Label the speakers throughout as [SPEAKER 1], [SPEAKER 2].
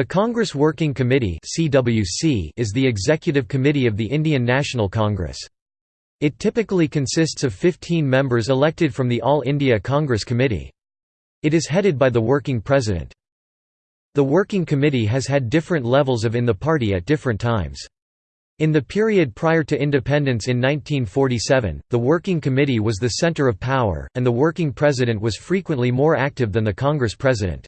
[SPEAKER 1] The Congress Working Committee is the executive committee of the Indian National Congress. It typically consists of 15 members elected from the All India Congress Committee. It is headed by the working president. The working committee has had different levels of in the party at different times. In the period prior to independence in 1947, the Working Committee was the center of power, and the working president was frequently more active than the Congress president.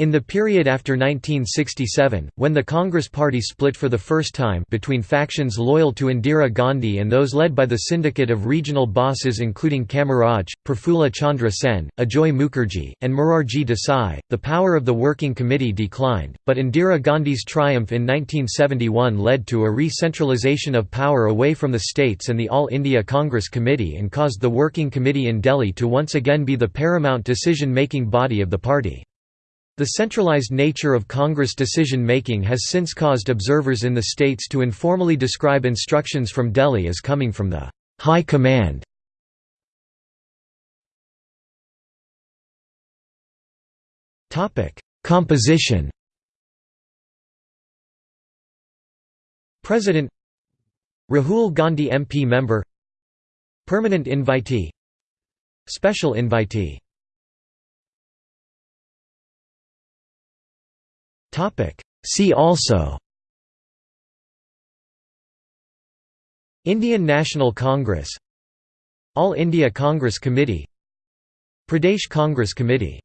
[SPEAKER 1] In the period after 1967, when the Congress Party split for the first time between factions loyal to Indira Gandhi and those led by the syndicate of regional bosses including Kamaraj, Prafulla Chandra Sen, Ajoy Mukherjee, and Morarji Desai, the power of the Working Committee declined, but Indira Gandhi's triumph in 1971 led to a re-centralization of power away from the states and the All India Congress Committee and caused the Working Committee in Delhi to once again be the paramount decision-making body of the party. The centralized nature of Congress decision-making has since caused observers in the states to informally describe instructions from Delhi as coming from the «high command». Composition. President Rahul Gandhi MP member. Permanent invitee. Special invitee See also. Indian National Congress. All India Congress Committee. Pradesh Congress Committee